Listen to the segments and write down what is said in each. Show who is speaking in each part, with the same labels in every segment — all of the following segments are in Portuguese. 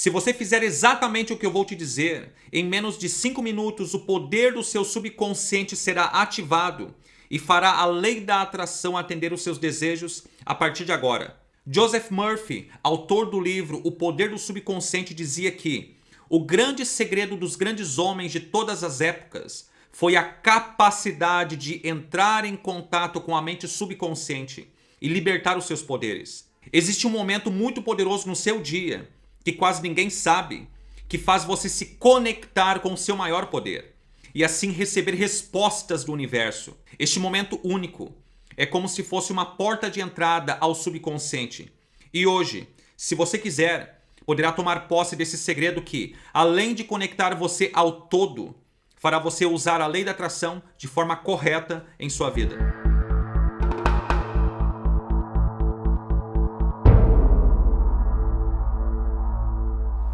Speaker 1: Se você fizer exatamente o que eu vou te dizer, em menos de 5 minutos o poder do seu subconsciente será ativado e fará a lei da atração atender os seus desejos a partir de agora. Joseph Murphy, autor do livro O Poder do Subconsciente, dizia que o grande segredo dos grandes homens de todas as épocas foi a capacidade de entrar em contato com a mente subconsciente e libertar os seus poderes. Existe um momento muito poderoso no seu dia, que quase ninguém sabe, que faz você se conectar com o seu maior poder e assim receber respostas do universo. Este momento único é como se fosse uma porta de entrada ao subconsciente. E hoje, se você quiser, poderá tomar posse desse segredo que, além de conectar você ao todo, fará você usar a lei da atração de forma correta em sua vida.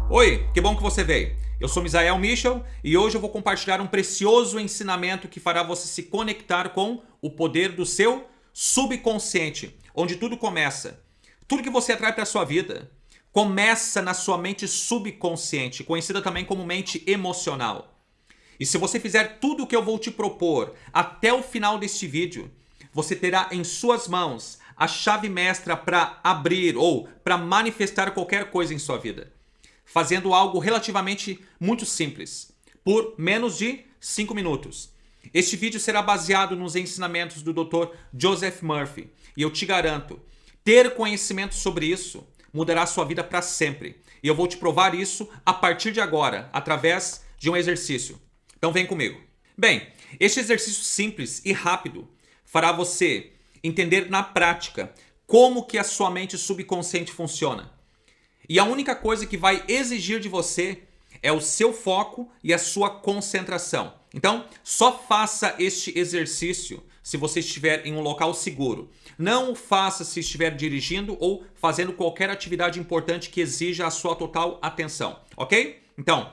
Speaker 1: Oi, que bom que você veio. Eu sou Misael Michel e hoje eu vou compartilhar um precioso ensinamento que fará você se conectar com o poder do seu subconsciente, onde tudo começa. Tudo que você atrai para sua vida começa na sua mente subconsciente, conhecida também como mente emocional. E se você fizer tudo o que eu vou te propor até o final deste vídeo, você terá em suas mãos a chave mestra para abrir ou para manifestar qualquer coisa em sua vida fazendo algo relativamente muito simples, por menos de 5 minutos. Este vídeo será baseado nos ensinamentos do Dr. Joseph Murphy e eu te garanto, ter conhecimento sobre isso mudará sua vida para sempre. E eu vou te provar isso a partir de agora, através de um exercício. Então vem comigo. Bem, este exercício simples e rápido fará você entender na prática como que a sua mente subconsciente funciona e a única coisa que vai exigir de você é o seu foco e a sua concentração. Então, só faça este exercício se você estiver em um local seguro. Não o faça se estiver dirigindo ou fazendo qualquer atividade importante que exija a sua total atenção, ok? Então,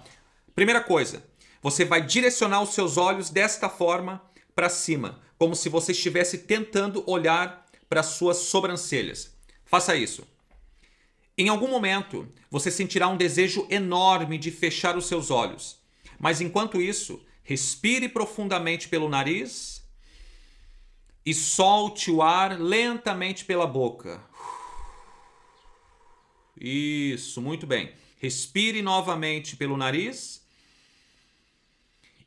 Speaker 1: primeira coisa, você vai direcionar os seus olhos desta forma para cima, como se você estivesse tentando olhar para suas sobrancelhas. Faça isso. Em algum momento, você sentirá um desejo enorme de fechar os seus olhos. Mas enquanto isso, respire profundamente pelo nariz e solte o ar lentamente pela boca. Isso, muito bem. Respire novamente pelo nariz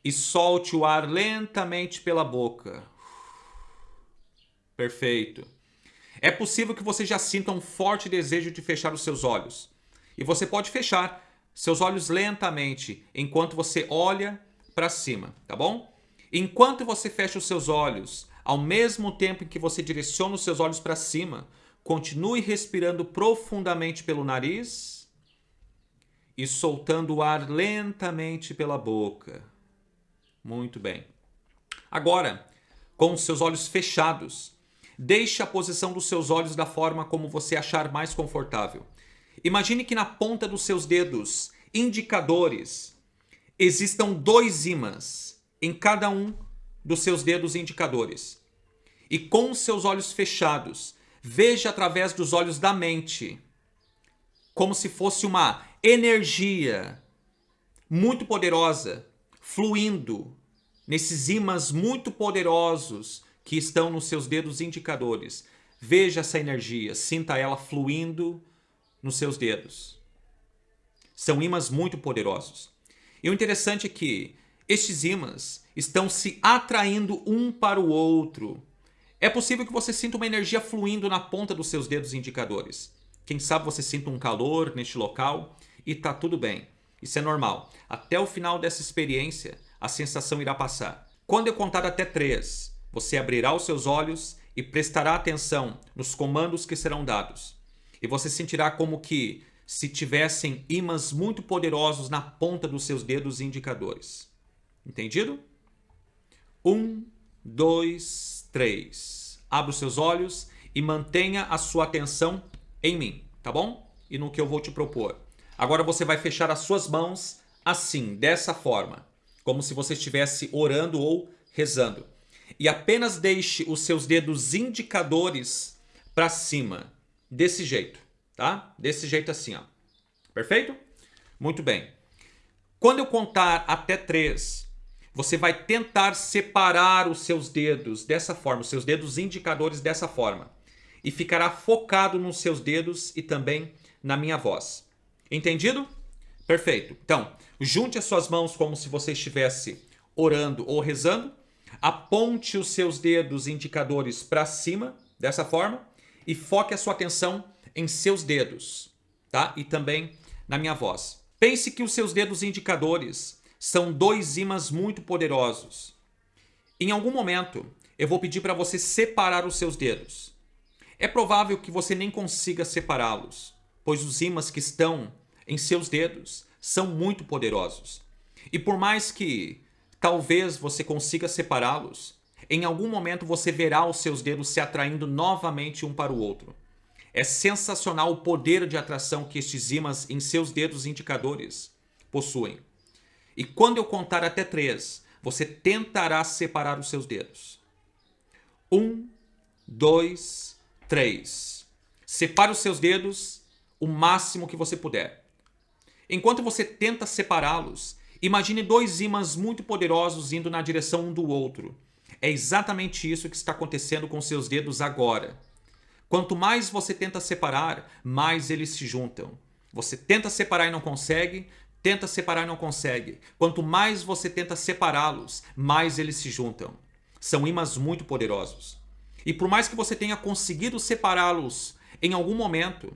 Speaker 1: e solte o ar lentamente pela boca. Perfeito. É possível que você já sinta um forte desejo de fechar os seus olhos. E você pode fechar seus olhos lentamente enquanto você olha para cima, tá bom? Enquanto você fecha os seus olhos, ao mesmo tempo em que você direciona os seus olhos para cima, continue respirando profundamente pelo nariz e soltando o ar lentamente pela boca. Muito bem. Agora, com os seus olhos fechados, Deixe a posição dos seus olhos da forma como você achar mais confortável. Imagine que na ponta dos seus dedos indicadores existam dois ímãs em cada um dos seus dedos indicadores. E com seus olhos fechados, veja através dos olhos da mente, como se fosse uma energia muito poderosa fluindo nesses ímãs muito poderosos que estão nos seus dedos indicadores. Veja essa energia, sinta ela fluindo nos seus dedos. São ímãs muito poderosos. E o interessante é que estes ímãs estão se atraindo um para o outro. É possível que você sinta uma energia fluindo na ponta dos seus dedos indicadores. Quem sabe você sinta um calor neste local e está tudo bem. Isso é normal. Até o final dessa experiência, a sensação irá passar. Quando eu contar até três, você abrirá os seus olhos e prestará atenção nos comandos que serão dados. E você sentirá como que se tivessem ímãs muito poderosos na ponta dos seus dedos indicadores. Entendido? Um, dois, três. Abra os seus olhos e mantenha a sua atenção em mim, tá bom? E no que eu vou te propor. Agora você vai fechar as suas mãos assim, dessa forma, como se você estivesse orando ou rezando e apenas deixe os seus dedos indicadores para cima, desse jeito, tá? Desse jeito assim, ó. Perfeito? Muito bem. Quando eu contar até 3, você vai tentar separar os seus dedos dessa forma, os seus dedos indicadores dessa forma. E ficará focado nos seus dedos e também na minha voz. Entendido? Perfeito. Então, junte as suas mãos como se você estivesse orando ou rezando. Aponte os seus dedos indicadores para cima, dessa forma, e foque a sua atenção em seus dedos, tá? E também na minha voz. Pense que os seus dedos indicadores são dois ímãs muito poderosos. Em algum momento, eu vou pedir para você separar os seus dedos. É provável que você nem consiga separá-los, pois os ímãs que estão em seus dedos são muito poderosos. E por mais que talvez você consiga separá-los, em algum momento você verá os seus dedos se atraindo novamente um para o outro. É sensacional o poder de atração que estes ímãs em seus dedos indicadores possuem. E quando eu contar até três, você tentará separar os seus dedos. Um, dois, três. Separe os seus dedos o máximo que você puder. Enquanto você tenta separá-los, imagine dois ímãs muito poderosos indo na direção um do outro. É exatamente isso que está acontecendo com seus dedos agora. Quanto mais você tenta separar, mais eles se juntam. Você tenta separar e não consegue, tenta separar e não consegue. Quanto mais você tenta separá-los, mais eles se juntam. São ímãs muito poderosos. E por mais que você tenha conseguido separá-los em algum momento,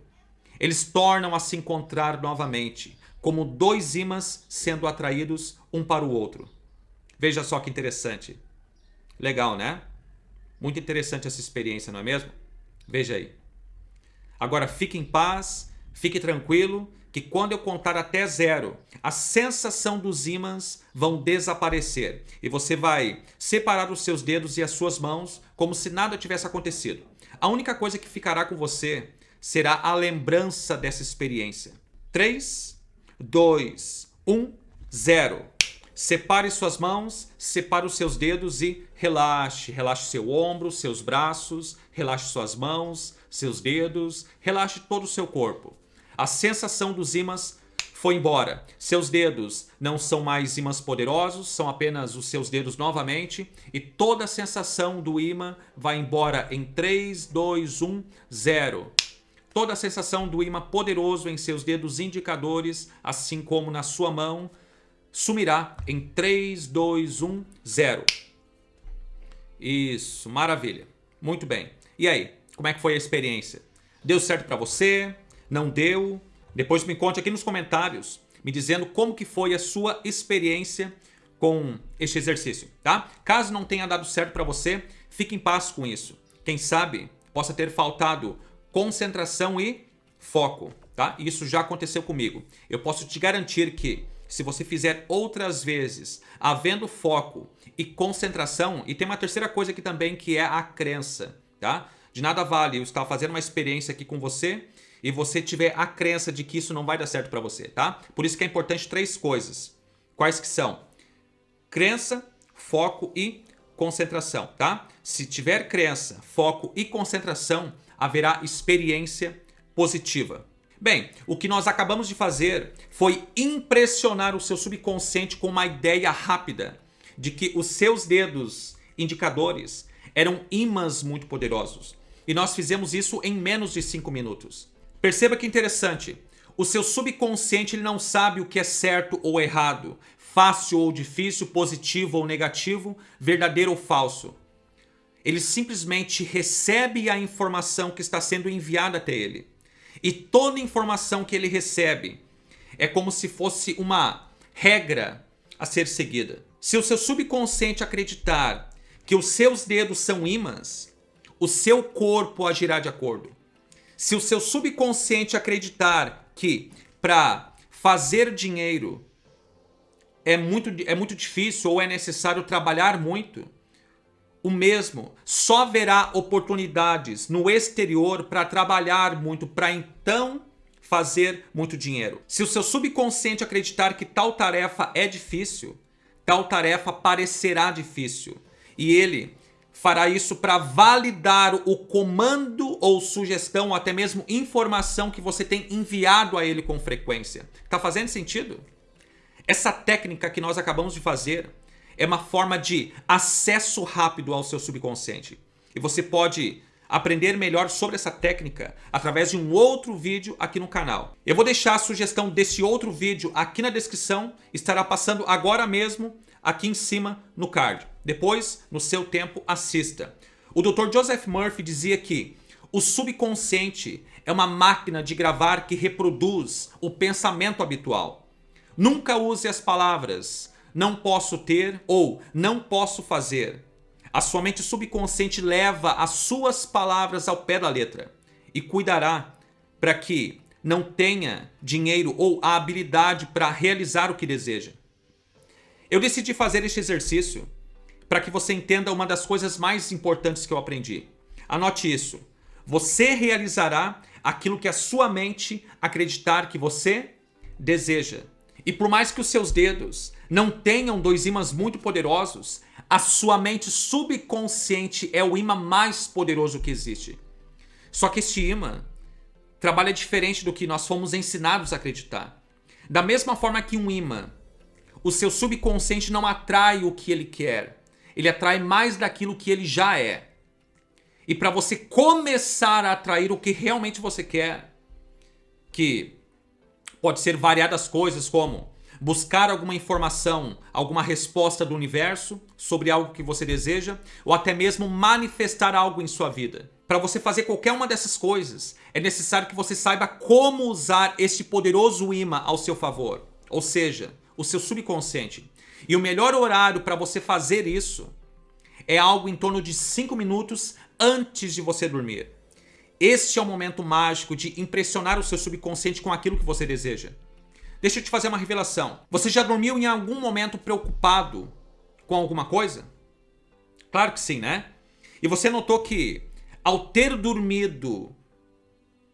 Speaker 1: eles tornam a se encontrar novamente, como dois ímãs sendo atraídos um para o outro. Veja só que interessante. Legal, né? Muito interessante essa experiência, não é mesmo? Veja aí. Agora fique em paz, fique tranquilo, que quando eu contar até zero, a sensação dos ímãs vão desaparecer. E você vai separar os seus dedos e as suas mãos como se nada tivesse acontecido. A única coisa que ficará com você será a lembrança dessa experiência. 3, 2, 1, 0. Separe suas mãos, separe os seus dedos e relaxe. Relaxe seu ombro, seus braços, relaxe suas mãos, seus dedos, relaxe todo o seu corpo. A sensação dos ímãs foi embora. Seus dedos não são mais ímãs poderosos, são apenas os seus dedos novamente. E toda a sensação do ímã vai embora em 3, 2, 1, 0. Toda a sensação do ímã poderoso em seus dedos indicadores, assim como na sua mão, sumirá em 3, 2, 1, 0. Isso, maravilha. Muito bem. E aí, como é que foi a experiência? Deu certo para você? Não deu? Depois me conte aqui nos comentários, me dizendo como que foi a sua experiência com este exercício, tá? Caso não tenha dado certo para você, fique em paz com isso. Quem sabe possa ter faltado concentração e foco, tá? Isso já aconteceu comigo. Eu posso te garantir que se você fizer outras vezes, havendo foco e concentração, e tem uma terceira coisa aqui também que é a crença, tá? De nada vale eu estar fazendo uma experiência aqui com você e você tiver a crença de que isso não vai dar certo para você, tá? Por isso que é importante três coisas. Quais que são? Crença, foco e concentração, tá? Se tiver crença, foco e concentração, haverá experiência positiva. Bem, o que nós acabamos de fazer foi impressionar o seu subconsciente com uma ideia rápida de que os seus dedos indicadores eram imãs muito poderosos. E nós fizemos isso em menos de 5 minutos. Perceba que interessante. O seu subconsciente ele não sabe o que é certo ou errado, fácil ou difícil, positivo ou negativo, verdadeiro ou falso. Ele simplesmente recebe a informação que está sendo enviada até ele. E toda informação que ele recebe é como se fosse uma regra a ser seguida. Se o seu subconsciente acreditar que os seus dedos são ímãs, o seu corpo agirá de acordo. Se o seu subconsciente acreditar que para fazer dinheiro é muito, é muito difícil ou é necessário trabalhar muito, o mesmo. Só haverá oportunidades no exterior para trabalhar muito, para então fazer muito dinheiro. Se o seu subconsciente acreditar que tal tarefa é difícil, tal tarefa parecerá difícil. E ele fará isso para validar o comando ou sugestão ou até mesmo informação que você tem enviado a ele com frequência. Tá fazendo sentido? Essa técnica que nós acabamos de fazer é uma forma de acesso rápido ao seu subconsciente. E você pode aprender melhor sobre essa técnica através de um outro vídeo aqui no canal. Eu vou deixar a sugestão desse outro vídeo aqui na descrição, estará passando agora mesmo aqui em cima no card. Depois, no seu tempo, assista. O Dr. Joseph Murphy dizia que o subconsciente é uma máquina de gravar que reproduz o pensamento habitual. Nunca use as palavras não posso ter ou não posso fazer. A sua mente subconsciente leva as suas palavras ao pé da letra e cuidará para que não tenha dinheiro ou a habilidade para realizar o que deseja. Eu decidi fazer este exercício para que você entenda uma das coisas mais importantes que eu aprendi. Anote isso. Você realizará aquilo que a sua mente acreditar que você deseja. E por mais que os seus dedos não tenham dois ímãs muito poderosos, a sua mente subconsciente é o imã mais poderoso que existe. Só que este imã trabalha diferente do que nós fomos ensinados a acreditar. Da mesma forma que um imã o seu subconsciente não atrai o que ele quer. Ele atrai mais daquilo que ele já é. E para você começar a atrair o que realmente você quer, que pode ser variadas coisas como buscar alguma informação, alguma resposta do universo sobre algo que você deseja, ou até mesmo manifestar algo em sua vida. Para você fazer qualquer uma dessas coisas, é necessário que você saiba como usar este poderoso imã ao seu favor. Ou seja, o seu subconsciente. E o melhor horário para você fazer isso é algo em torno de 5 minutos antes de você dormir. Este é o momento mágico de impressionar o seu subconsciente com aquilo que você deseja. Deixa eu te fazer uma revelação. Você já dormiu em algum momento preocupado com alguma coisa? Claro que sim, né? E você notou que ao ter dormido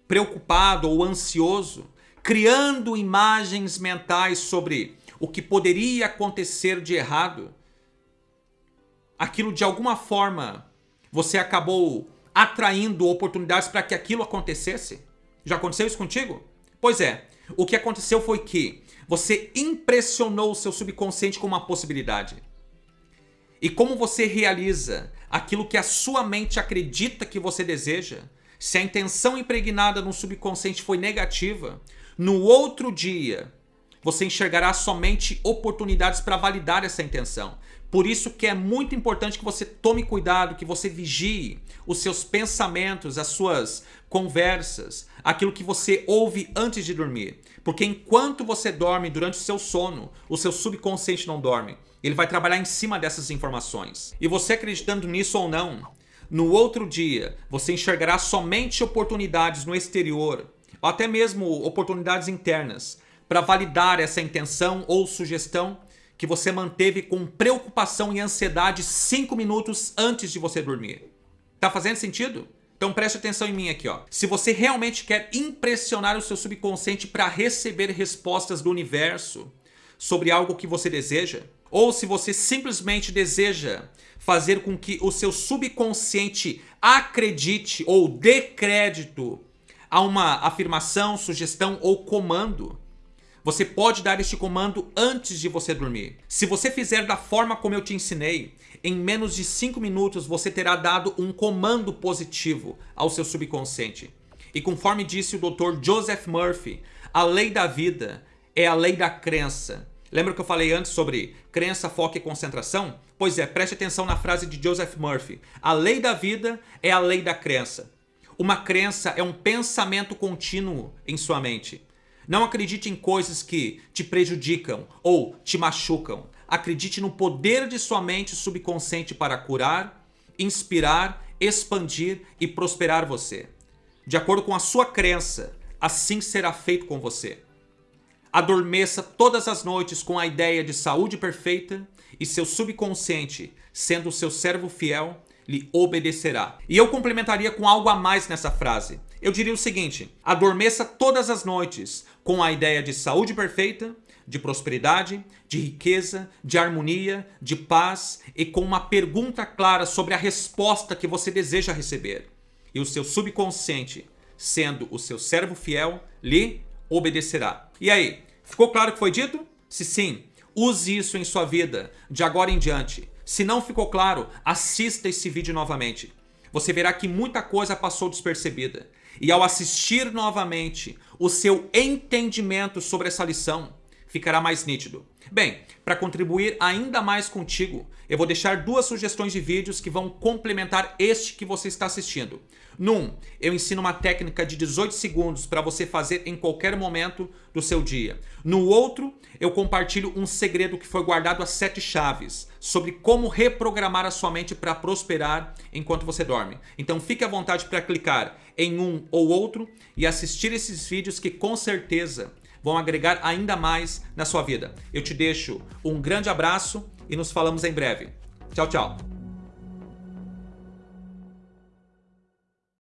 Speaker 1: preocupado ou ansioso, criando imagens mentais sobre o que poderia acontecer de errado, aquilo de alguma forma você acabou atraindo oportunidades para que aquilo acontecesse? Já aconteceu isso contigo? Pois é, o que aconteceu foi que você impressionou o seu subconsciente com uma possibilidade. E como você realiza aquilo que a sua mente acredita que você deseja, se a intenção impregnada no subconsciente foi negativa, no outro dia você enxergará somente oportunidades para validar essa intenção. Por isso que é muito importante que você tome cuidado, que você vigie os seus pensamentos, as suas conversas, aquilo que você ouve antes de dormir. Porque enquanto você dorme durante o seu sono, o seu subconsciente não dorme. Ele vai trabalhar em cima dessas informações. E você acreditando nisso ou não, no outro dia você enxergará somente oportunidades no exterior, ou até mesmo oportunidades internas, para validar essa intenção ou sugestão que você manteve com preocupação e ansiedade 5 minutos antes de você dormir. Tá fazendo sentido? Então preste atenção em mim aqui, ó. Se você realmente quer impressionar o seu subconsciente para receber respostas do universo sobre algo que você deseja, ou se você simplesmente deseja fazer com que o seu subconsciente acredite ou dê crédito a uma afirmação, sugestão ou comando, você pode dar este comando antes de você dormir. Se você fizer da forma como eu te ensinei, em menos de 5 minutos você terá dado um comando positivo ao seu subconsciente. E conforme disse o Dr. Joseph Murphy, a lei da vida é a lei da crença. Lembra que eu falei antes sobre crença, foco e concentração? Pois é, preste atenção na frase de Joseph Murphy. A lei da vida é a lei da crença. Uma crença é um pensamento contínuo em sua mente. Não acredite em coisas que te prejudicam ou te machucam. Acredite no poder de sua mente subconsciente para curar, inspirar, expandir e prosperar você. De acordo com a sua crença, assim será feito com você. Adormeça todas as noites com a ideia de saúde perfeita e seu subconsciente, sendo seu servo fiel, lhe obedecerá. E eu complementaria com algo a mais nessa frase. Eu diria o seguinte: adormeça todas as noites com a ideia de saúde perfeita, de prosperidade, de riqueza, de harmonia, de paz e com uma pergunta clara sobre a resposta que você deseja receber. E o seu subconsciente, sendo o seu servo fiel, lhe obedecerá. E aí, ficou claro o que foi dito? Se sim, use isso em sua vida de agora em diante. Se não ficou claro, assista esse vídeo novamente. Você verá que muita coisa passou despercebida. E ao assistir novamente, o seu entendimento sobre essa lição ficará mais nítido. Bem, para contribuir ainda mais contigo, eu vou deixar duas sugestões de vídeos que vão complementar este que você está assistindo. Num, eu ensino uma técnica de 18 segundos para você fazer em qualquer momento do seu dia. No outro, eu compartilho um segredo que foi guardado a sete chaves sobre como reprogramar a sua mente para prosperar enquanto você dorme. Então fique à vontade para clicar em um ou outro e assistir esses vídeos que com certeza vão agregar ainda mais na sua vida. Eu te deixo um grande abraço e nos falamos em breve. Tchau, tchau.